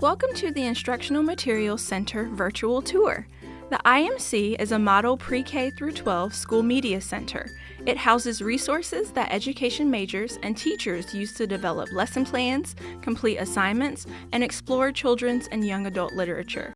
Welcome to the Instructional Materials Center virtual tour. The IMC is a model pre-K through 12 school media center. It houses resources that education majors and teachers use to develop lesson plans, complete assignments, and explore children's and young adult literature.